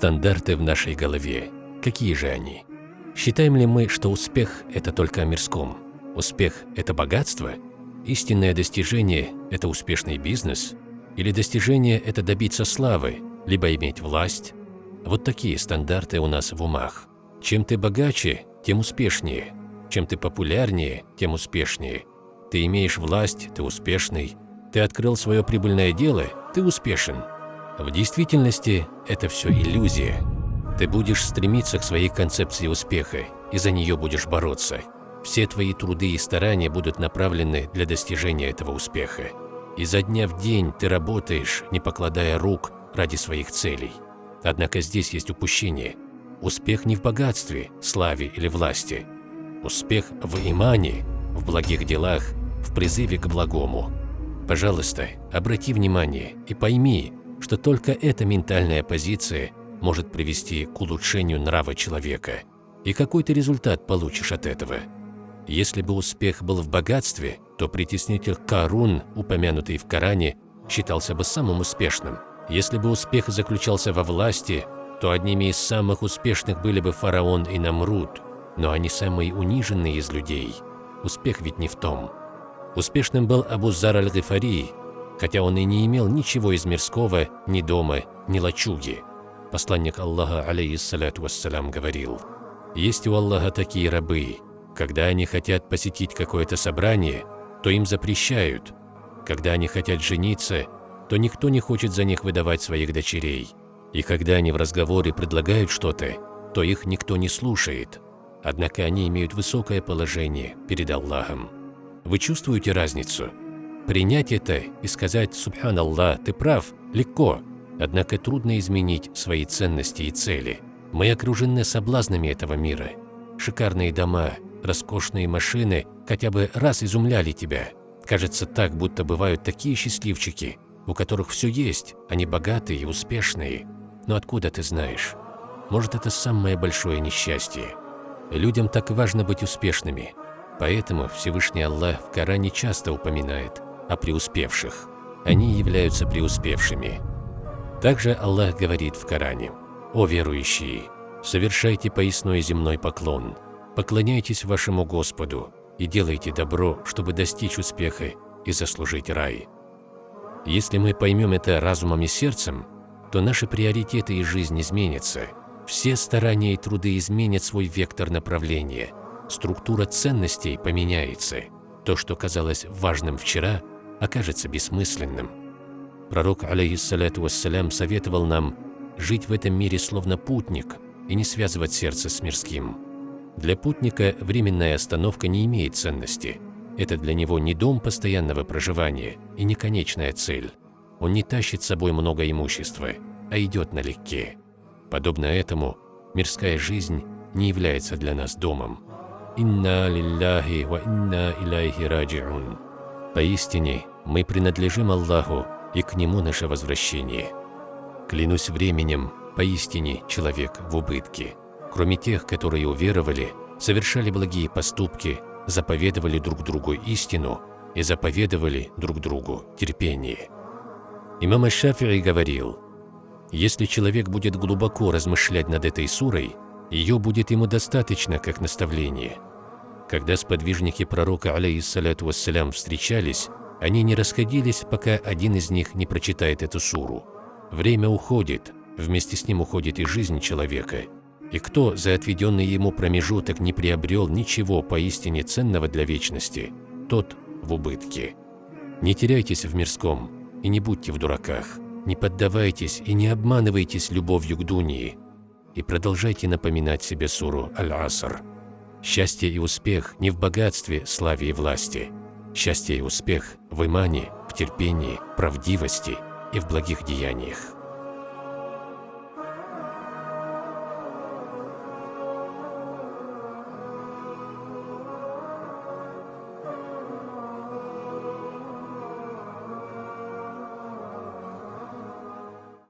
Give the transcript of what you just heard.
Стандарты в нашей голове. Какие же они? Считаем ли мы, что успех – это только о мирском? Успех – это богатство? Истинное достижение – это успешный бизнес? Или достижение – это добиться славы, либо иметь власть? Вот такие стандарты у нас в умах. Чем ты богаче, тем успешнее. Чем ты популярнее, тем успешнее. Ты имеешь власть, ты успешный. Ты открыл свое прибыльное дело, ты успешен. В действительности это все иллюзия. Ты будешь стремиться к своей концепции успеха, и за нее будешь бороться. Все твои труды и старания будут направлены для достижения этого успеха. Изо дня в день ты работаешь, не покладая рук, ради своих целей. Однако здесь есть упущение. Успех не в богатстве, славе или власти. Успех в имане, в благих делах, в призыве к благому. Пожалуйста, обрати внимание и пойми, что только эта ментальная позиция может привести к улучшению нрава человека. И какой ты результат получишь от этого? Если бы успех был в богатстве, то притеснитель Карун, упомянутый в Коране, считался бы самым успешным. Если бы успех заключался во власти, то одними из самых успешных были бы фараон и Намруд, но они самые униженные из людей. Успех ведь не в том. Успешным был Абу Зар аль-Гифари, хотя он и не имел ничего из мирского, ни дома, ни лачуги. Посланник Аллаха, алейхиссалату вассалям, говорил, «Есть у Аллаха такие рабы, когда они хотят посетить какое-то собрание, то им запрещают. Когда они хотят жениться, то никто не хочет за них выдавать своих дочерей. И когда они в разговоре предлагают что-то, то их никто не слушает. Однако они имеют высокое положение перед Аллахом. Вы чувствуете разницу? Принять это и сказать «Субхан Аллах, ты прав» легко, однако трудно изменить свои ценности и цели. Мы окружены соблазнами этого мира. Шикарные дома, роскошные машины хотя бы раз изумляли тебя. Кажется так, будто бывают такие счастливчики, у которых все есть, они богатые и успешные. Но откуда ты знаешь? Может, это самое большое несчастье. Людям так важно быть успешными. Поэтому Всевышний Аллах в Коране часто упоминает о преуспевших. Они являются преуспевшими. Также Аллах говорит в Коране, «О верующие, совершайте поясной земной поклон, поклоняйтесь вашему Господу и делайте добро, чтобы достичь успеха и заслужить рай». Если мы поймем это разумом и сердцем, то наши приоритеты и жизнь изменятся. Все старания и труды изменят свой вектор направления. Структура ценностей поменяется. То, что казалось важным вчера, окажется бессмысленным. Пророк, алейхиссалату вассалям, советовал нам жить в этом мире словно путник и не связывать сердце с мирским. Для путника временная остановка не имеет ценности. Это для него не дом постоянного проживания и не конечная цель. Он не тащит с собой много имущества, а идет налегке. Подобно этому, мирская жизнь не является для нас домом. «Инна лилляхи ва инна иляйхи раджиун». Поистине, мы принадлежим Аллаху, и к Нему наше возвращение. Клянусь временем, поистине человек в убытке. Кроме тех, которые уверовали, совершали благие поступки, заповедовали друг другу истину и заповедовали друг другу терпение. Имам Аш-Шафи'i говорил, «Если человек будет глубоко размышлять над этой сурой, ее будет ему достаточно как наставление». Когда сподвижники пророка, алейхиссалату вассалям, встречались, они не расходились, пока один из них не прочитает эту суру. Время уходит, вместе с ним уходит и жизнь человека. И кто за отведенный ему промежуток не приобрел ничего поистине ценного для вечности, тот в убытке. Не теряйтесь в мирском, и не будьте в дураках, не поддавайтесь и не обманывайтесь любовью к Дунии, и продолжайте напоминать себе суру Аль-Аср. Счастье и успех не в богатстве, славе и власти. Счастье и успех в имане, в терпении, правдивости и в благих деяниях.